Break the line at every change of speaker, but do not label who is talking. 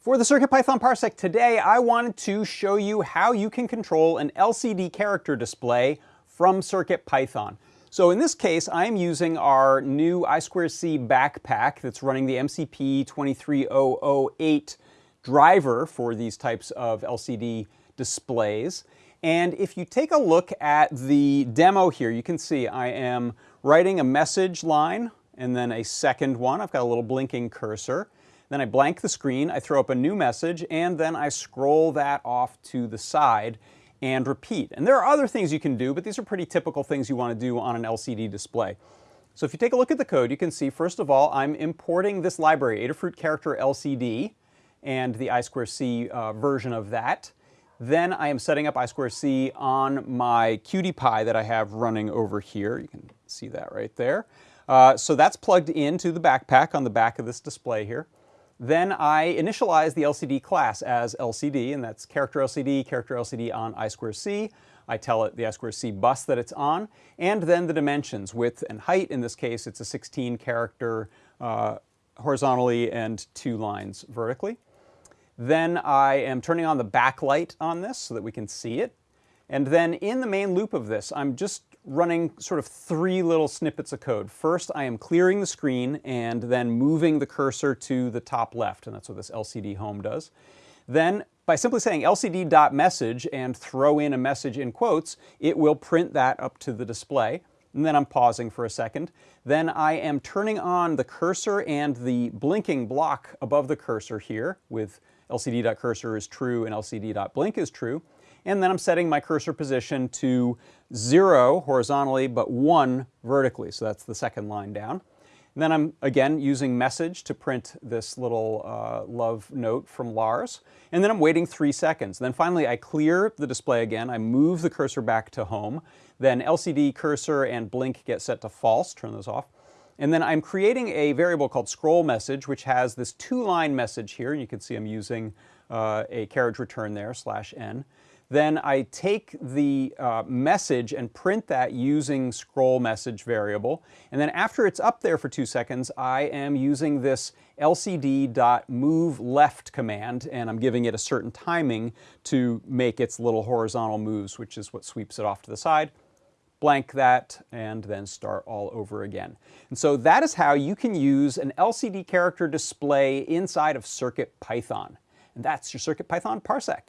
For the CircuitPython Parsec today, I wanted to show you how you can control an LCD character display from CircuitPython. So in this case, I'm using our new I2C backpack that's running the MCP 23008 driver for these types of LCD displays. And if you take a look at the demo here, you can see I am writing a message line and then a second one. I've got a little blinking cursor. Then I blank the screen, I throw up a new message, and then I scroll that off to the side and repeat. And there are other things you can do, but these are pretty typical things you want to do on an LCD display. So if you take a look at the code, you can see, first of all, I'm importing this library, Adafruit Character LCD, and the I2C uh, version of that. Then I am setting up I2C on my QT Py that I have running over here. You can see that right there. Uh, so that's plugged into the backpack on the back of this display here. Then I initialize the LCD class as LCD, and that's character LCD, character LCD on I2C. I tell it the I2C bus that it's on, and then the dimensions, width and height. In this case, it's a 16 character uh, horizontally and two lines vertically. Then I am turning on the backlight on this so that we can see it. And then in the main loop of this, I'm just running sort of three little snippets of code. First, I am clearing the screen and then moving the cursor to the top left, and that's what this LCD home does. Then, by simply saying lcd.message and throw in a message in quotes, it will print that up to the display. And then I'm pausing for a second. Then I am turning on the cursor and the blinking block above the cursor here with lcd.cursor is true and lcd.blink is true. And then I'm setting my cursor position to zero horizontally, but one vertically. So that's the second line down. And then I'm, again, using message to print this little uh, love note from Lars. And then I'm waiting three seconds. then finally, I clear the display again. I move the cursor back to home. Then LCD cursor and blink get set to false. Turn those off. And then I'm creating a variable called scroll message, which has this two-line message here. And you can see I'm using uh, a carriage return there, slash n. Then I take the uh, message and print that using scroll message variable. And then after it's up there for two seconds, I am using this lcd.moveLeft command, and I'm giving it a certain timing to make its little horizontal moves, which is what sweeps it off to the side blank that, and then start all over again. And so that is how you can use an LCD character display inside of CircuitPython. And that's your CircuitPython Parsec.